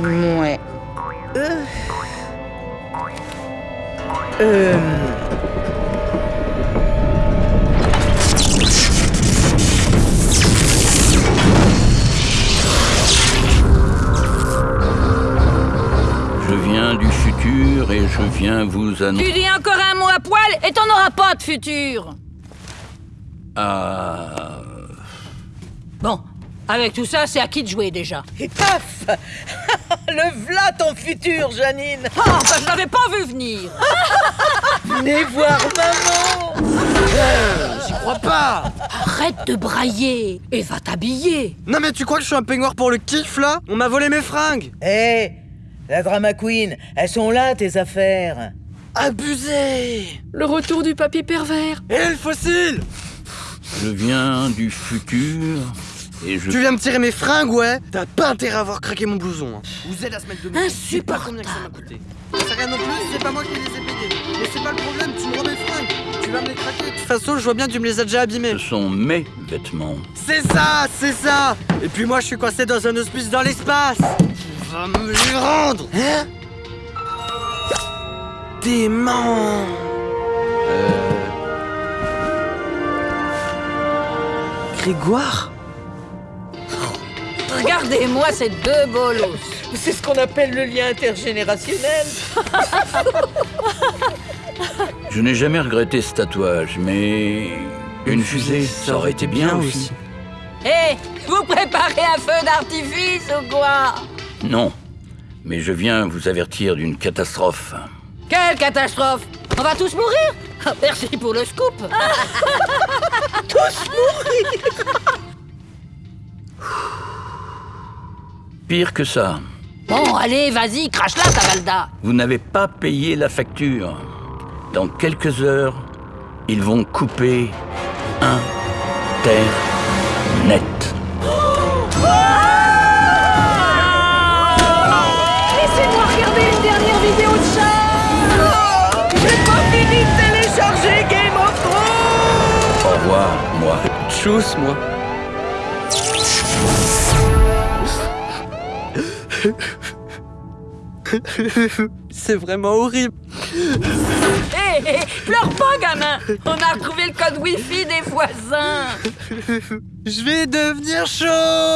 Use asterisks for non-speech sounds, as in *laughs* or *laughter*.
Ouais. Euh... Euh... Je viens du futur et je viens vous Tu annoncer... dis encore un mot à poil et t'en auras pas de futur. Ah... Bon, avec tout ça, c'est à qui de jouer déjà? Et paf Le v'là ton futur, Janine. Oh, bah, je l'avais pas vu venir. *laughs* Venez voir maman. J'y crois pas. Arrête de brailler et va t'habiller. Non mais tu crois que je suis un peignoir pour le kiff là? On m'a volé mes fringues. Hé La drama queen, elles sont là tes affaires. Abusé. Le retour du papy pervers. Et le fossile. Je viens du futur et je... Tu viens me tirer mes fringues, ouais T'as pas intérêt à avoir craqué mon blouson. Hein. Vous êtes à se mettre de Je sais pas combien que ça m'a coûté. C'est rien non plus, c'est pas moi qui les ai payés. Mais c'est pas le problème, tu me rends mes fringues. Tu vas me les craquer. De toute façon, je vois bien, tu me les as déjà abîmés. Ce sont mes vêtements. C'est ça, c'est ça Et puis moi, je suis coincé dans un hospice dans l'espace Tu vas me les rendre Hein Dément Euh... Grégoire? Regardez-moi ces deux bolos. C'est ce qu'on appelle le lien intergénérationnel. *laughs* Je n'ai jamais regretté ce tatouage, mais... Une fusée, ça aurait été bien aussi. Hé, vous préparez un feu d'artifice ou quoi? Non, mais je viens vous avertir d'une catastrophe. Quelle catastrophe? On va tous mourir? Ah, Merci pour le scoop *laughs* Pire que ça, Bon, allez, vas-y, crache-la, ta Valda vous n'avez pas payé la facture. Dans quelques heures, ils vont couper Internet. Laissez-moi regarder une dernière vidéo de chat J'ai pas fini de télécharger Game of Thrones Au revoir, moi. Tchuss, moi C'est vraiment horrible. Hé, hé, pleure pas, gamin. On a retrouvé le code Wi-Fi des voisins. Je vais devenir chaud